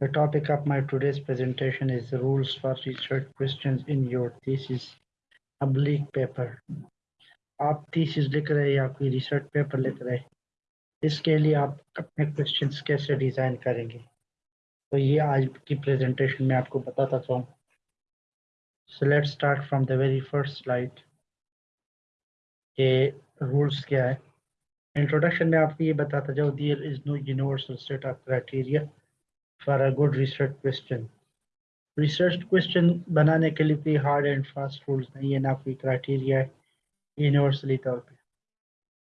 The topic of my today's presentation is the rules for research questions in your thesis oblique paper. आप thesis लिख रहे हैं या कोई research paper लिख रहे हैं इसके लिए आप अपने questions कैसे डिज़ाइन करेंगे तो ये आज की presentation में आपको बताता चाहूँ So let's start from the very first slide. ये rules क्या है इंट्रोडक्शन में आपको ये बताता जाओ there is no universal set of criteria for a good research question research question बनाने के लिए कोई हार्ड एंड फास्ट रूल्स नहीं है, ना कोई क्राइटेरिया है यूनिवर्सली तौर पे।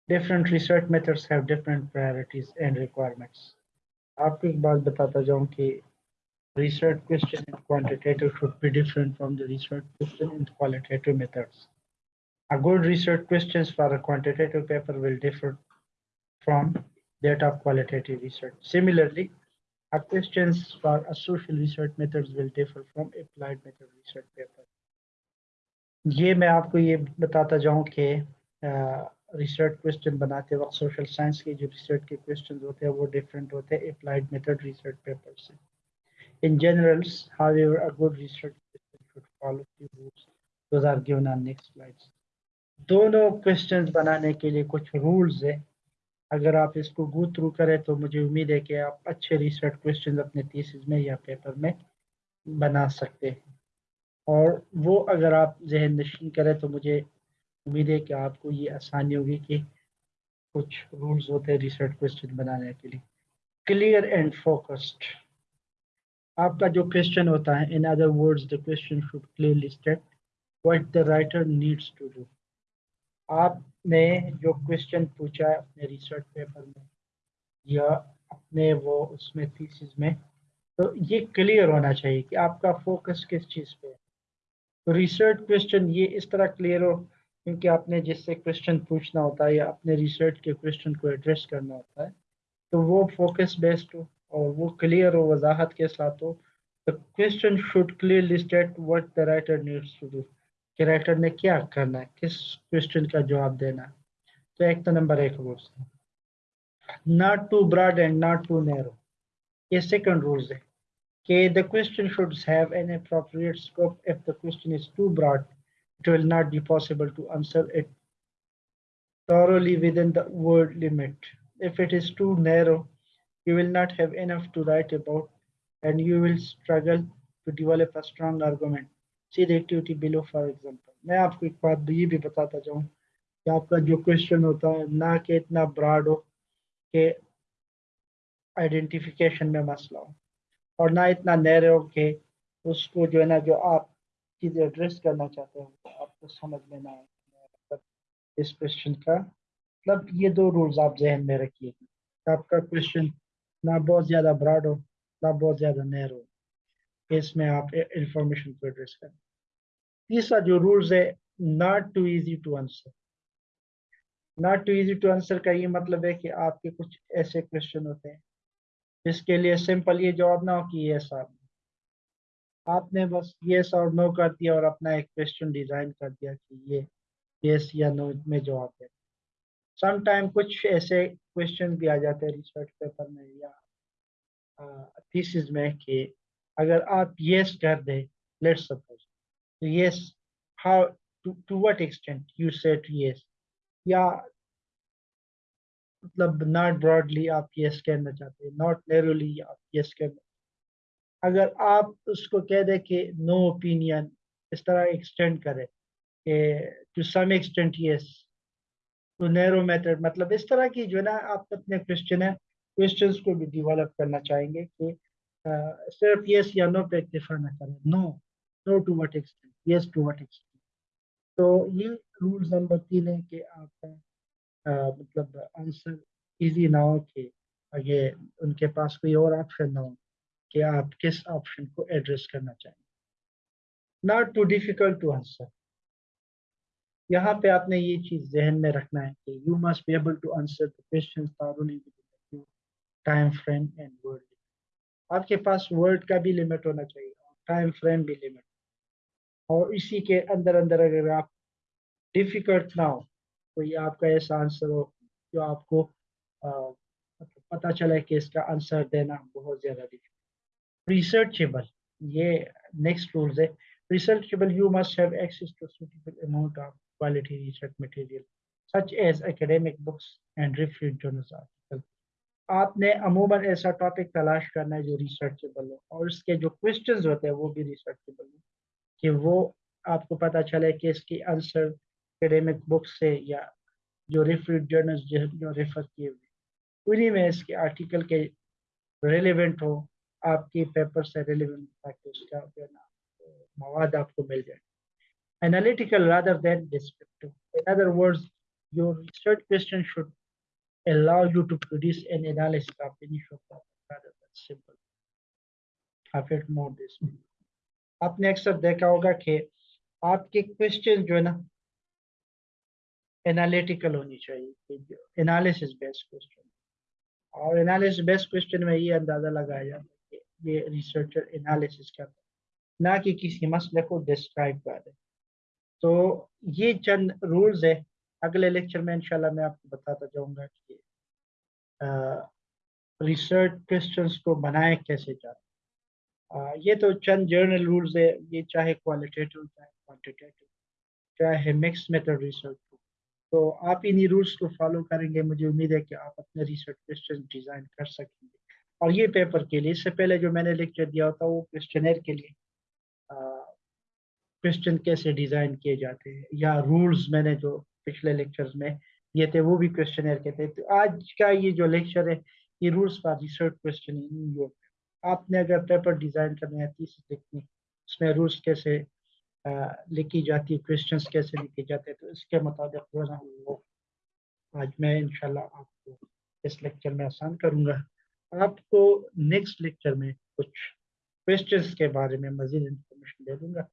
Different research methods have different priorities and requirements आपको एक बात बताता जाऊँ कि research question in quantitative should be different from the research question in qualitative methods. A good research questions for a quantitative paper will differ from that of qualitative research. Similarly, our questions for a social research methods will differ from applied method research paper. ये मैं आपको ये बताता जाऊं कि research question बनाते वक्त social science के जो रिसर्च के क्वेश्चन होते हैं वो डिफरेंट होते हैं अप्लाइड मेथड रिसर्च पेपर से In generals, however, a good research question should follow few rules. Those are given on next slides. दोनों क्वेश्चंस बनाने के लिए कुछ रूल्स है अगर आप इसको गो थ्रू करें तो मुझे उम्मीद है कि आप अच्छे रिसर्च क्वेश्चन अपने थीसिस में या पेपर में बना सकते हैं। और वो अगर आप जहन नशीन करें तो मुझे उम्मीद है कि आपको ये आसानी होगी कि कुछ रूल्स होते हैं रिसर्च क्वेश्चन बनाने के लिए। क्लियर एंड फोकस्ड आपका जो क्वेश्चन होता है in other words the question should clearly state what the writer needs to do आपने जो क्वेश्चन पूछा है अपने रिसर्च पेपर में, या अपने वो उसमें थीसिस में तो ये क्लियर होना चाहिए कि आपका फोकस किस चीज़ पे है। तो रिसर्च क्वेश्चन ये इस तरह क्लियर हो, क्योंकि आपने जिससे क्वेश्चन पूछना होता है या अपने रिसर्च के क्वेश्चन को एड्रेस करना होता है तो वो फोकस बेस्ड हो और वो क्लियर हो, वजाहत के साथ हो। The question should clearly state what the writer needs to do कि राइटर ने क्या करना है, किस क्वेश्चन का जवाब देना तो एक तो नंबर एक रूल्स है not too broad and not too narrow. Second rules है कि the question should have an appropriate scope if the question is too broad it will not be possible to answer it thoroughly within the word limit if it is too narrow you will not have enough to write about and you will struggle to develop a strong argument see the activity below for example मैं आपको एक बात ये भी बताता जाऊँ कि आपका जो क्वेश्चन होता है, ना कि इतना ब्रॉड हो कि आइडेंटिफिकेशन में मसला हो और ना इतना नैर हो कि उसको जो है ना, जो आप चीज़ एड्रेस करना चाहते हो, आपको समझ में ना आए। इस क्वेश्चन का मतलब ये दो रूल्स आप जहन में रखिए। आपका क्वेश्चन ना बहुत ज़्यादा ब्रॉड हो, ना बहुत ज़्यादा नैर हो। इसमें आप इंफॉर्मेशन को एड्रेस करें। तीसरा जो रूल्स है not too easy to answer not too easy to answer का ये मतलब है कि आपके कुछ ऐसे क्वेश्चन होते हैं, जिसके लिए सिंपल ये जवाब ना हो कि ये सर आपने बस ये और नो कर दिया और अपना एक क्वेश्चन डिज़ाइन कर दिया कि ये यस या नो में जवाब है। समटाइम कुछ ऐसे क्वेश्चन भी आ जाते हैं रिसर्च पेपर में या थीसिस में कि अगर आप यस कर दे let's suppose yes how to to what extent you said yes या मतलब नॉट ब्रॉडली आप यस कहना चाहते हैं नॉट आप यस कहना अगर आप उसको कह दें कि नो ओपिनियन इस तरह एक्सटेंड करें कि to some extent yes too narrow method मतलब इस तरह की जो ना, आप अपने क्वेश्चन है क्वेश्चंस को भी डेवलप करना चाहेंगे कि सिर्फ़ यस या नो पे इक्तफा ना करें। No no to what extent yes to what extent तो ये रूल नंबर तीन है कि आपका मतलब आंसर इजी ना हो कि ये उनके पास कोई और ऑप्शन ना हो कि आप किस ऑप्शन को एड्रेस करना चाहेंगे। Not too difficult to answer यहाँ पे आपने ये चीज़ जहन में रखना है कि you must be able to answer the questions time frame and word आपके पास वर्ड का भी लिमिट होना चाहिए टाइम फ्रेम भी लिमिट और इसी के अंदर अंदर अगर आप डिफ़िकल्ट ना हो तो ये आपका ऐसा आंसर हो जो आपको मतलब पता चला कि इसका आंसर देना बहुत ज़्यादा डिफ़िकल्ट रिसर्चेबल ये नेक्स्ट रूल्स है। Researchable you must have access to suitable amount of quality research material, such as academic books and reviewed journals articles आपने अमूमन ऐसा टॉपिक तलाश करना है जो रिसर्चेबल हो, और इसके जो क्वेश्चंस होते हैं, वो भी रिसर्चेबल हो। कि वो आपको पता चले कि इसकी आंसर एकेडेमिक बुक से या जो रिफ्यूड जर्नल्स जो रेफर किए हुए उन्हीं में इसके आर्टिकल के रेलिवेंट हो, आपके पेपर से रेलिवेंट ताकि उसका जो ना, मवाद आपको मिल जाए। Analytical rather than descriptive in other words your research question should allow you to produce an analysis of any shop rather that simple I more this आपने अक्सर देखा होगा कि आपके क्वेश्चन जो है ना एनालिटिकल होनी चाहिए एनालिसिस बेस्ड क्वेश्चन और एनालिसिस बेस्ड क्वेश्चन में ये अंदाज़ा लगाया जाता है कि ये रिसर्चर एनालिसिस करता है, ना कि किसी मसले को डिस्क्राइब कर दे तो ये चंद रूल्स है। अगले लेक्चर में इंशाल्लाह मैं आपको बताता जाऊँगा कि रिसर्च क्वेश्चंस को बनाए कैसे जाते ये तो चंद जर्नल रूल्स है, ये चाहे क्वालिटेटिव चाहे क्वांटिटेटिव चाहे मिक्स मेथड रिसर्च हो तो आप इन्हीं रूल्स को फॉलो करेंगे, मुझे उम्मीद है कि आप अपने रिसर्च क्वेश्चन डिज़ाइन कर सकेंगे। और ये पेपर के लिए, इससे पहले जो मैंने लेक्चर दिया होता, वो क्वेश्चनर के लिए क्वेश्चन कैसे डिज़ाइन किए जाते हैं, या रूल्स मैंने जो पिछले लेक्चर्स में दिए थे, वो भी क्वेश्चनर के थे। तो आज का ये जो लेक्चर है, ये रूल्स फॉर रिसर्च क्वेश्चन आपने अगर पेपर डिज़ाइन करना है तीसरी लिखनी उसमें रूल्स कैसे लिखी जाती है क्वेश्चन कैसे लिखे जाते हैं तो इसके मुताबिक जो ना वो आज मैं इंशाल्लाह आपको इस लेक्चर में आसान करूँगा। आपको नेक्स्ट लेक्चर में कुछ क्वेश्चंस के बारे में मज़ीद इंफॉर्मेशन दे दूँगा।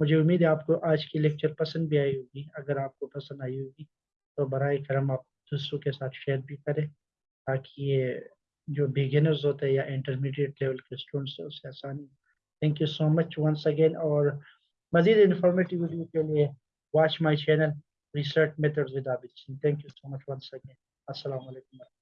मुझे उम्मीद है आपको आज की लेक्चर पसंद भी आई होगी। अगर आपको पसंद आई होगी तो बर करम आप दूसरों के साथ शेयर भी करें, ताकि ये जो बिगिनर्स होते हैं या इंटरमीडिएट लेवल के स्टूडेंट्स हैं, उससे आसानी thank you so much once again और मजीद इंफॉर्मेटिव वीडियो के लिए watch my channel research methods with Abid Singh thank you so much once again अस्सलाम वालेकुम